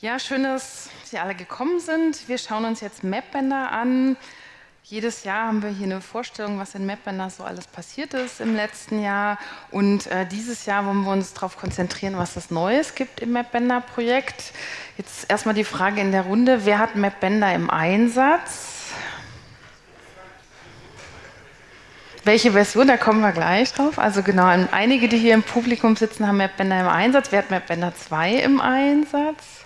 Ja, schön, dass Sie alle gekommen sind. Wir schauen uns jetzt Mapbänder an. Jedes Jahr haben wir hier eine Vorstellung, was in Mapbänder so alles passiert ist im letzten Jahr. Und äh, dieses Jahr wollen wir uns darauf konzentrieren, was es Neues gibt im Mapbänder-Projekt. Jetzt erstmal die Frage in der Runde, wer hat Mapbänder im Einsatz? Welche Version, da kommen wir gleich drauf. Also genau, einige, die hier im Publikum sitzen, haben Mapbänder im Einsatz. Wer hat Mapbänder 2 im Einsatz?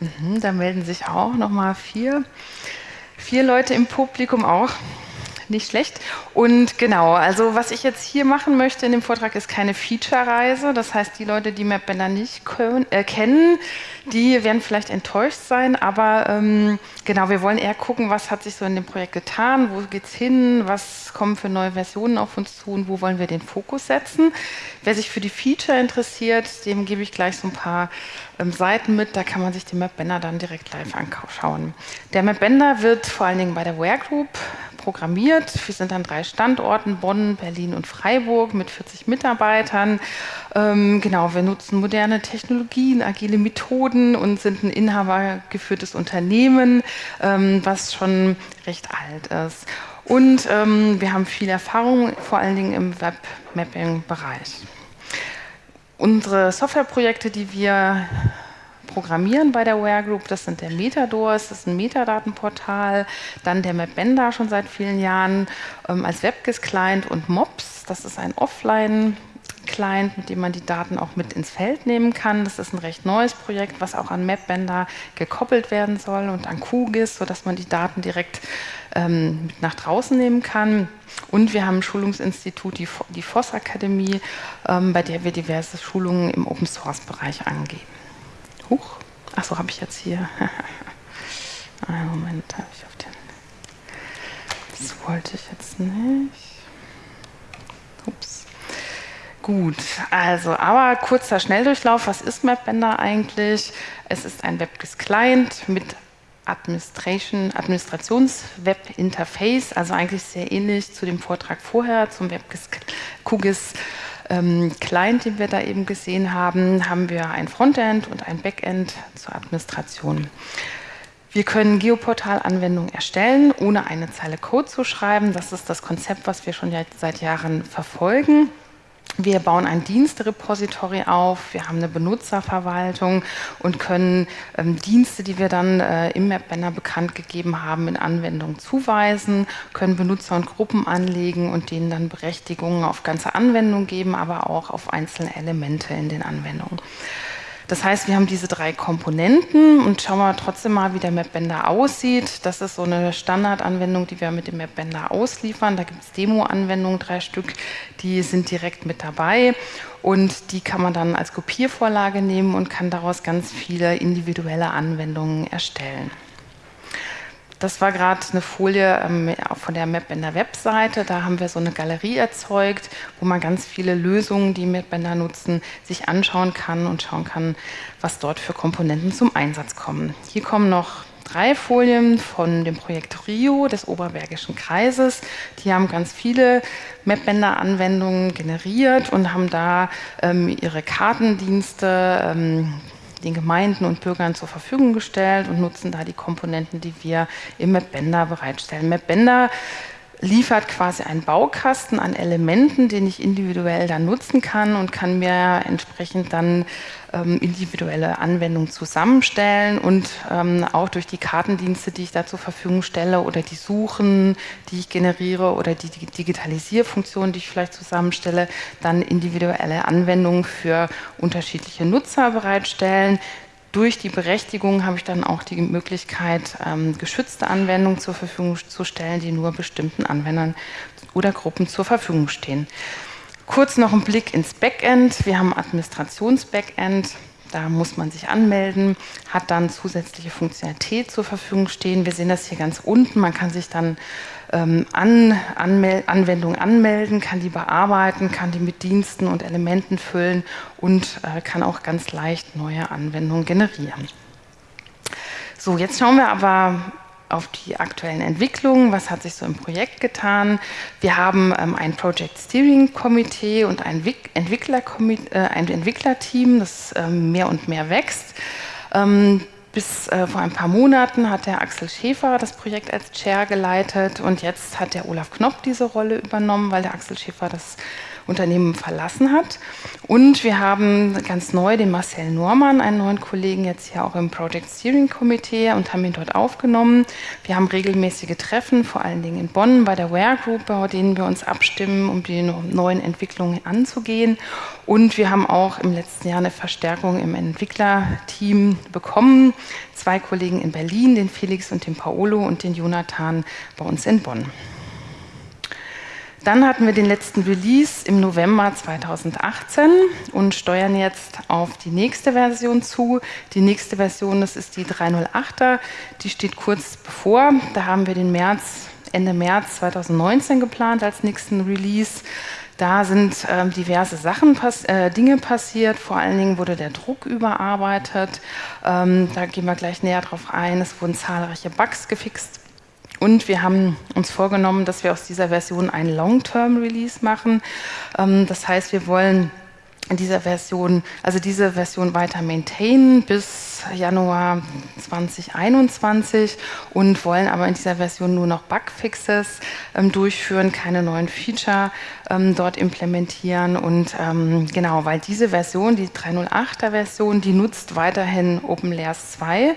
Mhm, da melden sich auch nochmal vier, vier Leute im Publikum auch nicht schlecht. Und genau, also was ich jetzt hier machen möchte in dem Vortrag ist keine Feature-Reise. Das heißt, die Leute, die MapBender nicht können, äh, kennen, die werden vielleicht enttäuscht sein. Aber ähm, genau, wir wollen eher gucken, was hat sich so in dem Projekt getan, wo geht es hin, was kommen für neue Versionen auf uns zu und wo wollen wir den Fokus setzen. Wer sich für die Feature interessiert, dem gebe ich gleich so ein paar ähm, Seiten mit. Da kann man sich den MapBender dann direkt live anschauen. Der MapBender wird vor allen Dingen bei der Ware Group programmiert. Wir sind an drei Standorten, Bonn, Berlin und Freiburg mit 40 Mitarbeitern. Ähm, genau, wir nutzen moderne Technologien, agile Methoden und sind ein inhabergeführtes Unternehmen, ähm, was schon recht alt ist. Und ähm, wir haben viel Erfahrung, vor allen Dingen im Webmapping-Bereich. Unsere Softwareprojekte, die wir programmieren bei der Ware Group. Das sind der Metadors, das ist ein Metadatenportal, dann der MapBender schon seit vielen Jahren ähm, als WebGIS-Client und MOPS, das ist ein Offline- Client, mit dem man die Daten auch mit ins Feld nehmen kann. Das ist ein recht neues Projekt, was auch an MapBender gekoppelt werden soll und an QGIS, sodass man die Daten direkt ähm, mit nach draußen nehmen kann. Und wir haben ein Schulungsinstitut, die, die FOSS Akademie, ähm, bei der wir diverse Schulungen im Open Source Bereich angehen. Huch, achso, habe ich jetzt hier. Einen Moment, habe ich auf den. Das wollte ich jetzt nicht. Ups. Gut, also, aber kurzer Schnelldurchlauf. Was ist MapBender eigentlich? Es ist ein WebGIS-Client mit Administration, Administrations-Web-Interface, also eigentlich sehr ähnlich zu dem Vortrag vorher, zum WebGIS QGIS ähm, Client, den wir da eben gesehen haben, haben wir ein Frontend und ein Backend zur Administration. Wir können Geoportal-Anwendungen erstellen, ohne eine Zeile Code zu schreiben. Das ist das Konzept, was wir schon seit Jahren verfolgen. Wir bauen ein Dienstrepository auf, wir haben eine Benutzerverwaltung und können ähm, Dienste, die wir dann äh, im Map-Banner bekannt gegeben haben, in Anwendungen zuweisen, können Benutzer und Gruppen anlegen und denen dann Berechtigungen auf ganze Anwendungen geben, aber auch auf einzelne Elemente in den Anwendungen. Das heißt, wir haben diese drei Komponenten und schauen wir trotzdem mal, wie der MapBender aussieht. Das ist so eine Standardanwendung, die wir mit dem MapBender ausliefern. Da gibt es Demo-Anwendungen, drei Stück, die sind direkt mit dabei und die kann man dann als Kopiervorlage nehmen und kann daraus ganz viele individuelle Anwendungen erstellen. Das war gerade eine Folie ähm, von der Map in der Webseite. Da haben wir so eine Galerie erzeugt, wo man ganz viele Lösungen, die Mapbender nutzen, sich anschauen kann und schauen kann, was dort für Komponenten zum Einsatz kommen. Hier kommen noch drei Folien von dem Projekt Rio des Oberbergischen Kreises. Die haben ganz viele Mapbender-Anwendungen generiert und haben da ähm, ihre Kartendienste ähm, den Gemeinden und Bürgern zur Verfügung gestellt und nutzen da die Komponenten, die wir im MapBender bereitstellen. MapBender liefert quasi einen Baukasten an Elementen, den ich individuell dann nutzen kann und kann mir entsprechend dann ähm, individuelle Anwendungen zusammenstellen und ähm, auch durch die Kartendienste, die ich da zur Verfügung stelle oder die Suchen, die ich generiere oder die Digitalisierfunktionen, die ich vielleicht zusammenstelle, dann individuelle Anwendungen für unterschiedliche Nutzer bereitstellen, durch die Berechtigung habe ich dann auch die Möglichkeit, ähm, geschützte Anwendungen zur Verfügung zu stellen, die nur bestimmten Anwendern oder Gruppen zur Verfügung stehen. Kurz noch ein Blick ins Backend. Wir haben Administrations-Backend. Da muss man sich anmelden, hat dann zusätzliche Funktionalität zur Verfügung stehen. Wir sehen das hier ganz unten. Man kann sich dann ähm, an, Anmel Anwendungen anmelden, kann die bearbeiten, kann die mit Diensten und Elementen füllen und äh, kann auch ganz leicht neue Anwendungen generieren. So, jetzt schauen wir aber auf die aktuellen Entwicklungen, was hat sich so im Projekt getan. Wir haben ähm, ein Project Steering Komitee und ein, Entwickler äh, ein Entwicklerteam, das ähm, mehr und mehr wächst. Ähm, bis äh, vor ein paar Monaten hat der Axel Schäfer das Projekt als Chair geleitet und jetzt hat der Olaf Knopp diese Rolle übernommen, weil der Axel Schäfer das Unternehmen verlassen hat. Und wir haben ganz neu den Marcel Normann, einen neuen Kollegen, jetzt hier auch im Project Steering Committee und haben ihn dort aufgenommen. Wir haben regelmäßige Treffen, vor allen Dingen in Bonn bei der Ware Group, bei denen wir uns abstimmen, um die neuen Entwicklungen anzugehen. Und wir haben auch im letzten Jahr eine Verstärkung im Entwicklerteam bekommen. Zwei Kollegen in Berlin, den Felix und den Paolo und den Jonathan bei uns in Bonn. Dann hatten wir den letzten Release im November 2018 und steuern jetzt auf die nächste Version zu. Die nächste Version, das ist die 308er, die steht kurz bevor. Da haben wir den März, Ende März 2019 geplant als nächsten Release. Da sind ähm, diverse Sachen, pass äh, Dinge passiert. Vor allen Dingen wurde der Druck überarbeitet. Ähm, da gehen wir gleich näher drauf ein. Es wurden zahlreiche Bugs gefixt und wir haben uns vorgenommen, dass wir aus dieser Version einen Long-Term-Release machen. Ähm, das heißt, wir wollen dieser Version, also diese Version weiter maintainen bis Januar 2021 und wollen aber in dieser Version nur noch Bugfixes ähm, durchführen, keine neuen Feature ähm, dort implementieren und ähm, genau, weil diese Version, die 308er Version, die nutzt weiterhin OpenLayers 2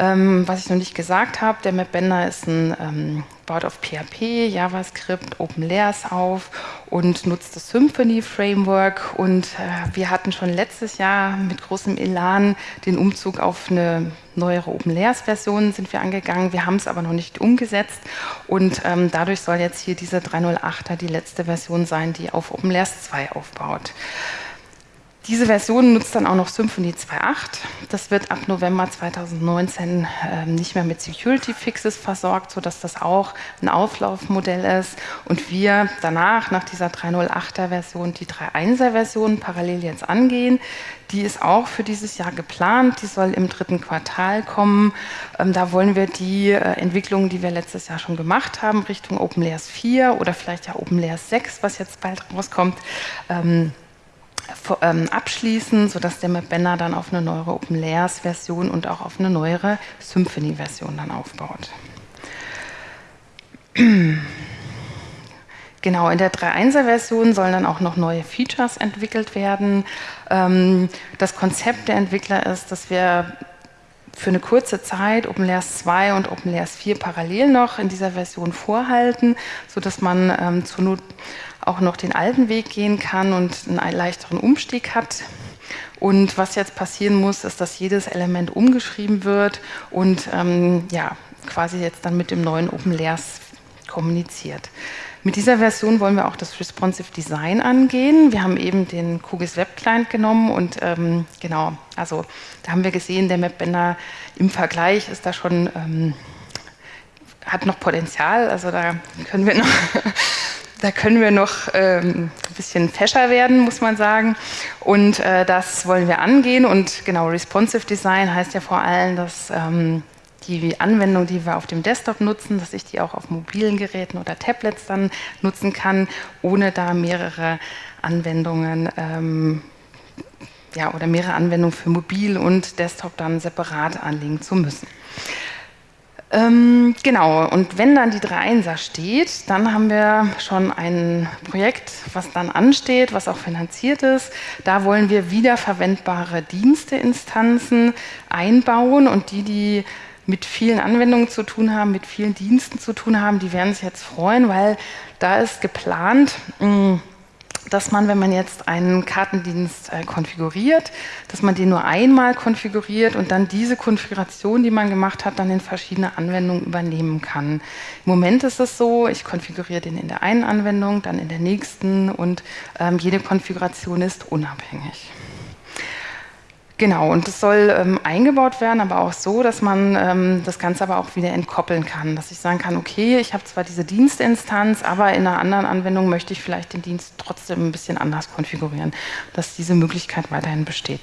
ähm, was ich noch nicht gesagt habe, der MapBender ist ein, ähm, baut auf PHP, JavaScript, OpenLayers auf und nutzt das Symfony Framework. Und äh, wir hatten schon letztes Jahr mit großem Elan den Umzug auf eine neuere OpenLayers-Version sind wir angegangen. Wir haben es aber noch nicht umgesetzt und ähm, dadurch soll jetzt hier diese 308er die letzte Version sein, die auf OpenLayers 2 aufbaut. Diese Version nutzt dann auch noch Symfony 2.8. Das wird ab November 2019 äh, nicht mehr mit Security Fixes versorgt, sodass das auch ein Auflaufmodell ist. Und wir danach, nach dieser 3.0.8er Version, die 3.1er Version parallel jetzt angehen. Die ist auch für dieses Jahr geplant. Die soll im dritten Quartal kommen. Ähm, da wollen wir die äh, Entwicklungen, die wir letztes Jahr schon gemacht haben, Richtung OpenLayers 4 oder vielleicht ja OpenLayers 6, was jetzt bald rauskommt, ähm, abschließen, sodass der MapBender dann auf eine neuere OpenLayers-Version und auch auf eine neuere Symfony-Version dann aufbaut. Genau, in der 3.1er-Version sollen dann auch noch neue Features entwickelt werden. Ähm, das Konzept der Entwickler ist, dass wir für eine kurze Zeit OpenLayers 2 und OpenLayers 4 parallel noch in dieser Version vorhalten, sodass man ähm, zur Not auch noch den alten Weg gehen kann und einen leichteren Umstieg hat. Und was jetzt passieren muss, ist, dass jedes Element umgeschrieben wird und ähm, ja, quasi jetzt dann mit dem neuen OpenLayers kommuniziert. Mit dieser Version wollen wir auch das Responsive Design angehen. Wir haben eben den QGIS Web Client genommen und ähm, genau, also da haben wir gesehen, der Mapbender im Vergleich ist da schon, ähm, hat noch Potenzial, also da können wir noch da können wir noch ähm, ein bisschen fescher werden, muss man sagen. Und äh, das wollen wir angehen. Und genau, Responsive Design heißt ja vor allem, dass ähm, die Anwendung, die wir auf dem Desktop nutzen, dass ich die auch auf mobilen Geräten oder Tablets dann nutzen kann, ohne da mehrere Anwendungen ähm, ja, oder mehrere Anwendungen für Mobil und Desktop dann separat anlegen zu müssen. Ähm, genau, und wenn dann die 3.1er steht, dann haben wir schon ein Projekt, was dann ansteht, was auch finanziert ist. Da wollen wir wiederverwendbare Diensteinstanzen einbauen und die, die mit vielen Anwendungen zu tun haben, mit vielen Diensten zu tun haben, die werden sich jetzt freuen, weil da ist geplant, mh, dass man, wenn man jetzt einen Kartendienst äh, konfiguriert, dass man den nur einmal konfiguriert und dann diese Konfiguration, die man gemacht hat, dann in verschiedene Anwendungen übernehmen kann. Im Moment ist es so, ich konfiguriere den in der einen Anwendung, dann in der nächsten und ähm, jede Konfiguration ist unabhängig. Genau, und es soll ähm, eingebaut werden, aber auch so, dass man ähm, das Ganze aber auch wieder entkoppeln kann. Dass ich sagen kann, okay, ich habe zwar diese Dienstinstanz, aber in einer anderen Anwendung möchte ich vielleicht den Dienst trotzdem ein bisschen anders konfigurieren, dass diese Möglichkeit weiterhin besteht.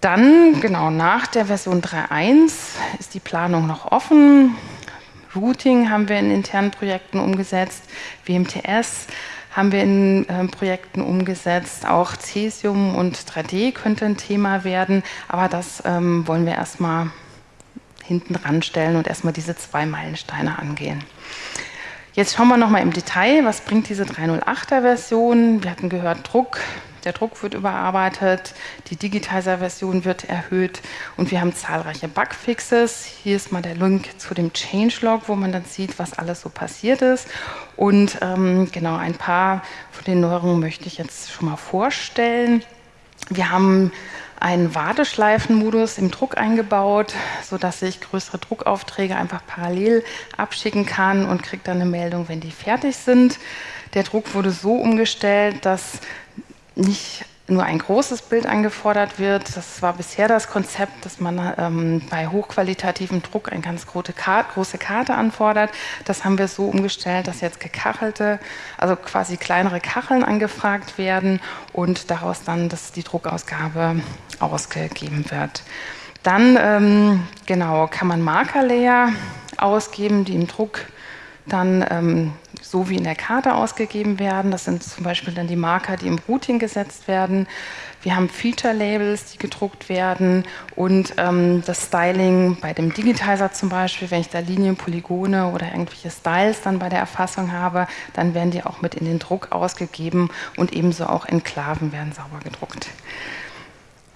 Dann, genau, nach der Version 3.1 ist die Planung noch offen. Routing haben wir in internen Projekten umgesetzt, WMTS haben wir in äh, Projekten umgesetzt. Auch Cesium und 3D könnte ein Thema werden, aber das ähm, wollen wir erstmal hinten ranstellen und erstmal diese zwei Meilensteine angehen. Jetzt schauen wir nochmal im Detail, was bringt diese 308er Version. Wir hatten gehört, Druck, der Druck wird überarbeitet, die Digitizer-Version wird erhöht und wir haben zahlreiche Bugfixes. Hier ist mal der Link zu dem Changelog, wo man dann sieht, was alles so passiert ist. Und ähm, genau, ein paar von den Neuerungen möchte ich jetzt schon mal vorstellen. Wir haben einen Warteschleifenmodus im Druck eingebaut, sodass ich größere Druckaufträge einfach parallel abschicken kann und kriege dann eine Meldung, wenn die fertig sind. Der Druck wurde so umgestellt, dass nicht nur ein großes Bild angefordert wird. Das war bisher das Konzept, dass man ähm, bei hochqualitativem Druck eine ganz große Karte, große Karte anfordert. Das haben wir so umgestellt, dass jetzt gekachelte, also quasi kleinere Kacheln angefragt werden und daraus dann dass die Druckausgabe ausgegeben wird. Dann ähm, genau kann man Markerlayer ausgeben, die im Druck dann ähm, so wie in der Karte ausgegeben werden. Das sind zum Beispiel dann die Marker, die im Routing gesetzt werden. Wir haben Feature-Labels, die gedruckt werden und ähm, das Styling bei dem Digitizer zum Beispiel, wenn ich da Linien, Polygone oder irgendwelche Styles dann bei der Erfassung habe, dann werden die auch mit in den Druck ausgegeben und ebenso auch Enklaven werden sauber gedruckt.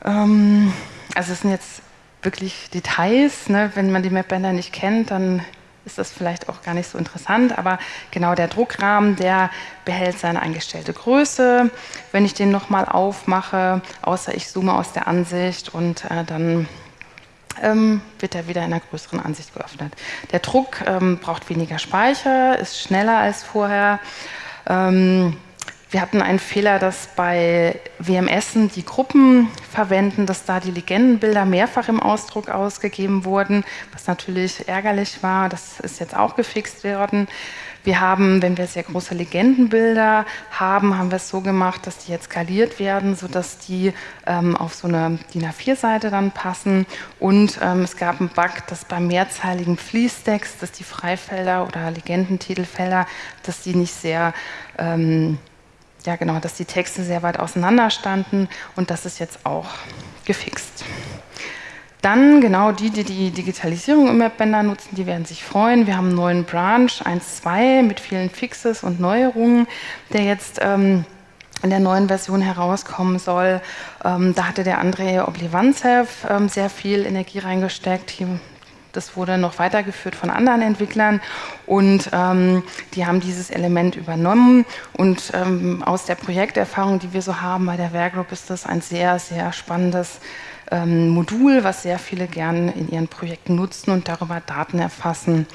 Ähm, also es sind jetzt wirklich Details, ne? wenn man die Mapbänder nicht kennt, dann ist das vielleicht auch gar nicht so interessant, aber genau der Druckrahmen, der behält seine eingestellte Größe. Wenn ich den nochmal aufmache, außer ich zoome aus der Ansicht und äh, dann ähm, wird er wieder in einer größeren Ansicht geöffnet. Der Druck ähm, braucht weniger Speicher, ist schneller als vorher. Ähm, wir hatten einen Fehler, dass bei WMSen die Gruppen verwenden, dass da die Legendenbilder mehrfach im Ausdruck ausgegeben wurden, was natürlich ärgerlich war. Das ist jetzt auch gefixt worden. Wir haben, wenn wir sehr große Legendenbilder haben, haben wir es so gemacht, dass die jetzt skaliert werden, sodass die ähm, auf so eine DIN A4-Seite dann passen. Und ähm, es gab einen Bug, dass beim mehrzeiligen Fließtext, dass die Freifelder oder Legendentitelfelder, dass die nicht sehr ähm, ja genau, dass die Texte sehr weit auseinander standen und das ist jetzt auch gefixt. Dann genau die, die die Digitalisierung im Mapbänder nutzen, die werden sich freuen. Wir haben einen neuen Branch 1.2 mit vielen Fixes und Neuerungen, der jetzt ähm, in der neuen Version herauskommen soll. Ähm, da hatte der André Oblivanzev ähm, sehr viel Energie reingesteckt. Hier das wurde noch weitergeführt von anderen Entwicklern und ähm, die haben dieses Element übernommen. Und ähm, aus der Projekterfahrung, die wir so haben bei der Werkgroup, ist das ein sehr, sehr spannendes ähm, Modul, was sehr viele gern in ihren Projekten nutzen und darüber Daten erfassen.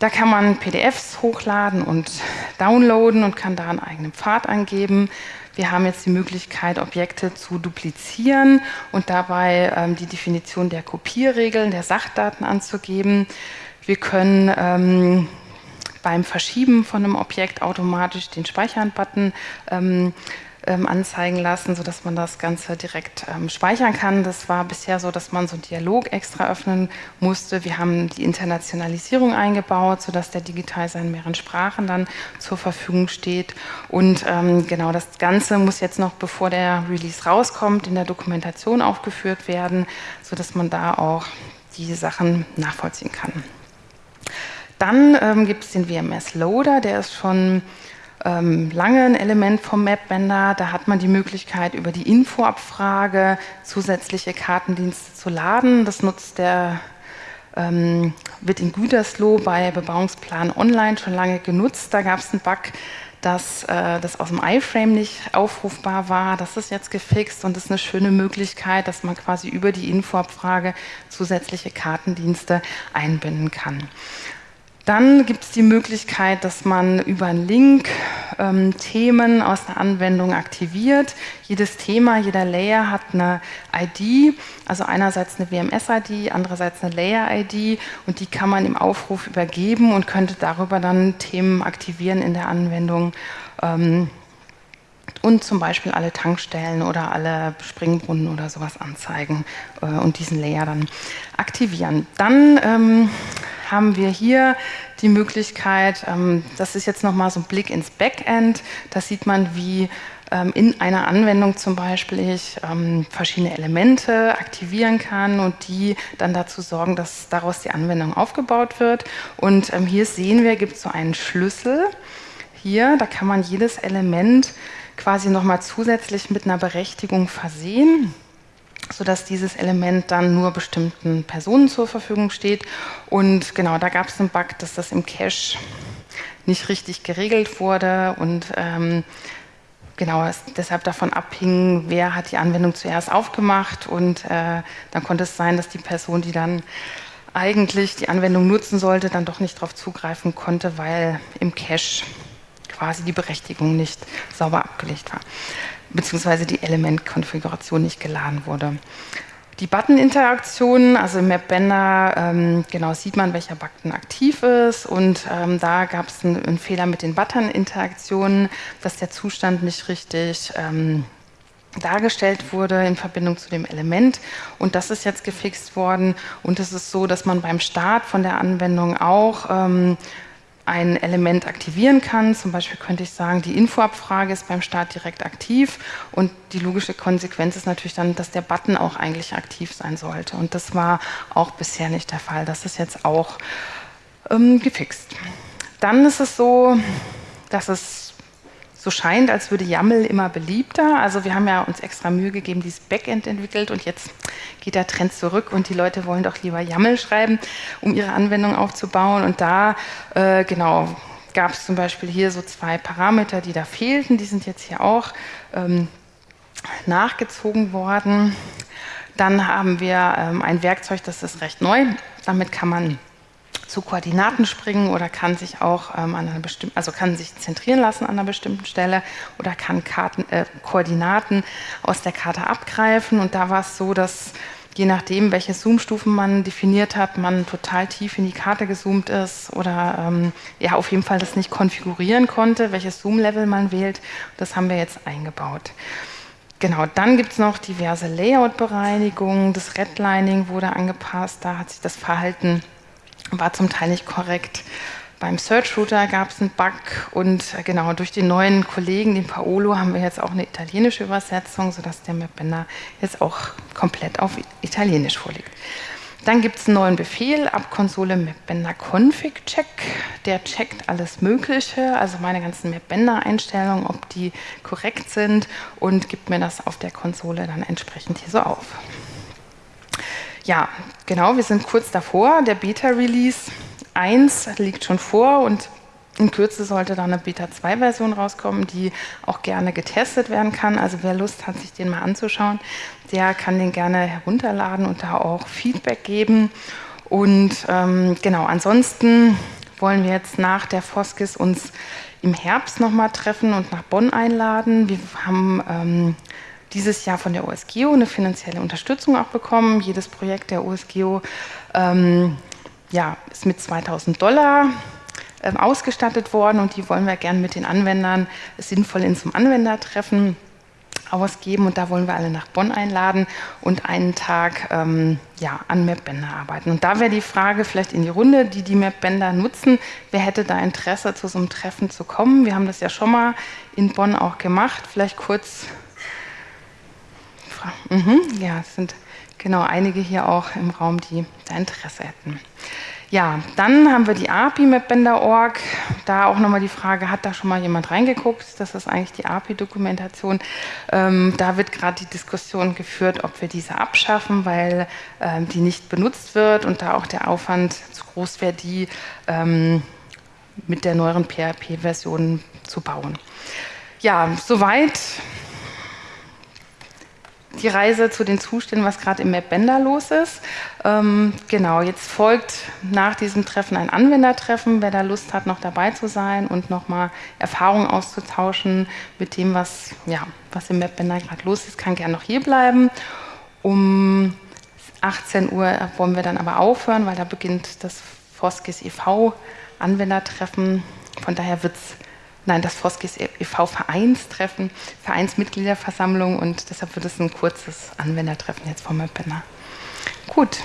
Da kann man PDFs hochladen und downloaden und kann da einen eigenen Pfad angeben. Wir haben jetzt die Möglichkeit, Objekte zu duplizieren und dabei ähm, die Definition der Kopierregeln, der Sachdaten anzugeben. Wir können ähm, beim Verschieben von einem Objekt automatisch den Speichern-Button ähm, ähm, anzeigen lassen, sodass man das Ganze direkt ähm, speichern kann. Das war bisher so, dass man so einen Dialog extra öffnen musste. Wir haben die Internationalisierung eingebaut, sodass der Digitizer in mehreren Sprachen dann zur Verfügung steht. Und ähm, genau das Ganze muss jetzt noch, bevor der Release rauskommt, in der Dokumentation aufgeführt werden, sodass man da auch die Sachen nachvollziehen kann. Dann ähm, gibt es den WMS Loader, der ist schon lange ein Element vom Mapbender. Da hat man die Möglichkeit, über die Infoabfrage zusätzliche Kartendienste zu laden. Das nutzt der ähm, wird in Gütersloh bei Bebauungsplan Online schon lange genutzt. Da gab es einen Bug, dass äh, das aus dem iFrame nicht aufrufbar war. Das ist jetzt gefixt und das ist eine schöne Möglichkeit, dass man quasi über die Infoabfrage zusätzliche Kartendienste einbinden kann. Dann gibt es die Möglichkeit, dass man über einen Link ähm, Themen aus der Anwendung aktiviert. Jedes Thema, jeder Layer hat eine ID, also einerseits eine WMS-ID, andererseits eine Layer-ID und die kann man im Aufruf übergeben und könnte darüber dann Themen aktivieren in der Anwendung. Ähm, und zum Beispiel alle Tankstellen oder alle Springbrunnen oder sowas anzeigen äh, und diesen Layer dann aktivieren. Dann ähm, haben wir hier die Möglichkeit, ähm, das ist jetzt nochmal so ein Blick ins Backend, da sieht man, wie ähm, in einer Anwendung zum Beispiel ich ähm, verschiedene Elemente aktivieren kann und die dann dazu sorgen, dass daraus die Anwendung aufgebaut wird. Und hier sehen wir, gibt es so einen Schlüssel. Hier, da kann man jedes Element quasi nochmal zusätzlich mit einer Berechtigung versehen sodass dieses Element dann nur bestimmten Personen zur Verfügung steht. Und genau, da gab es einen Bug, dass das im Cache nicht richtig geregelt wurde und ähm, genau deshalb davon abhing, wer hat die Anwendung zuerst aufgemacht und äh, dann konnte es sein, dass die Person, die dann eigentlich die Anwendung nutzen sollte, dann doch nicht darauf zugreifen konnte, weil im Cache quasi die Berechtigung nicht sauber abgelegt war, beziehungsweise die Elementkonfiguration nicht geladen wurde. Die Button-Interaktionen, also im Mapbender, ähm, genau sieht man, welcher Button aktiv ist. Und ähm, da gab es einen, einen, Fehler mit den Button-Interaktionen, dass der Zustand nicht richtig ähm, dargestellt wurde in Verbindung zu dem Element. Und das ist jetzt gefixt worden. Und es ist so, dass man beim Start von der Anwendung auch ähm, ein Element aktivieren kann. Zum Beispiel könnte ich sagen, die Infoabfrage ist beim Start direkt aktiv und die logische Konsequenz ist natürlich dann, dass der Button auch eigentlich aktiv sein sollte. Und das war auch bisher nicht der Fall. Das ist jetzt auch ähm, gefixt. Dann ist es so, dass es so scheint, als würde YAML immer beliebter. Also wir haben ja uns extra Mühe gegeben, dieses Backend entwickelt und jetzt geht der Trend zurück und die Leute wollen doch lieber YAML schreiben, um ihre Anwendung aufzubauen. Und da, äh, genau, gab es zum Beispiel hier so zwei Parameter, die da fehlten. Die sind jetzt hier auch ähm, nachgezogen worden. Dann haben wir ähm, ein Werkzeug, das ist recht neu. Damit kann man zu Koordinaten springen oder kann sich auch ähm, an einer bestimmten, also kann sich zentrieren lassen an einer bestimmten Stelle oder kann Karten, äh, Koordinaten aus der Karte abgreifen. Und da war es so, dass je nachdem, welche Zoom-Stufen man definiert hat, man total tief in die Karte gezoomt ist oder ähm, ja auf jeden Fall das nicht konfigurieren konnte, welches Zoom-Level man wählt. Das haben wir jetzt eingebaut. Genau, dann gibt es noch diverse Layout-Bereinigungen. Das Redlining wurde angepasst, da hat sich das Verhalten war zum Teil nicht korrekt. Beim Search Router gab es einen Bug und äh, genau durch den neuen Kollegen, den Paolo, haben wir jetzt auch eine italienische Übersetzung, sodass der Mapbender jetzt auch komplett auf Italienisch vorliegt. Dann gibt es einen neuen Befehl ab Konsole Mapbender Config Check. Der checkt alles Mögliche, also meine ganzen Mapbender Einstellungen, ob die korrekt sind und gibt mir das auf der Konsole dann entsprechend hier so auf. Ja, genau, wir sind kurz davor. Der Beta-Release 1 liegt schon vor und in Kürze sollte dann eine Beta 2-Version rauskommen, die auch gerne getestet werden kann. Also wer Lust hat, sich den mal anzuschauen, der kann den gerne herunterladen und da auch Feedback geben. Und ähm, genau, ansonsten wollen wir jetzt nach der Foskis uns im Herbst nochmal treffen und nach Bonn einladen. Wir haben ähm, dieses Jahr von der OSGEO eine finanzielle Unterstützung auch bekommen. Jedes Projekt der OSGEO ähm, ja, ist mit 2000 Dollar ähm, ausgestattet worden und die wollen wir gerne mit den Anwendern sinnvoll in zum Anwendertreffen ausgeben und da wollen wir alle nach Bonn einladen und einen Tag ähm, ja, an Mapbänder arbeiten. Und da wäre die Frage vielleicht in die Runde, die die Mapbänder nutzen, wer hätte da Interesse, zu so einem Treffen zu kommen? Wir haben das ja schon mal in Bonn auch gemacht. Vielleicht kurz Mhm, ja, es sind genau einige hier auch im Raum, die da Interesse hätten. Ja, dann haben wir die API Mapbender.org. Da auch nochmal die Frage, hat da schon mal jemand reingeguckt? Das ist eigentlich die API-Dokumentation. Ähm, da wird gerade die Diskussion geführt, ob wir diese abschaffen, weil ähm, die nicht benutzt wird und da auch der Aufwand zu groß wäre, die ähm, mit der neueren PHP-Version zu bauen. Ja, soweit die Reise zu den Zuständen, was gerade im Mapbender los ist. Ähm, genau, jetzt folgt nach diesem Treffen ein Anwendertreffen. Wer da Lust hat, noch dabei zu sein und nochmal Erfahrungen auszutauschen mit dem, was, ja, was im Mapbender gerade los ist, kann gerne noch hier bleiben. Um 18 Uhr wollen wir dann aber aufhören, weil da beginnt das Foskis e.V. Anwendertreffen. Von daher wird es nein, das Foskis e.V. Vereinstreffen, Vereinsmitgliederversammlung und deshalb wird es ein kurzes Anwendertreffen jetzt vom Mapbanner. Gut,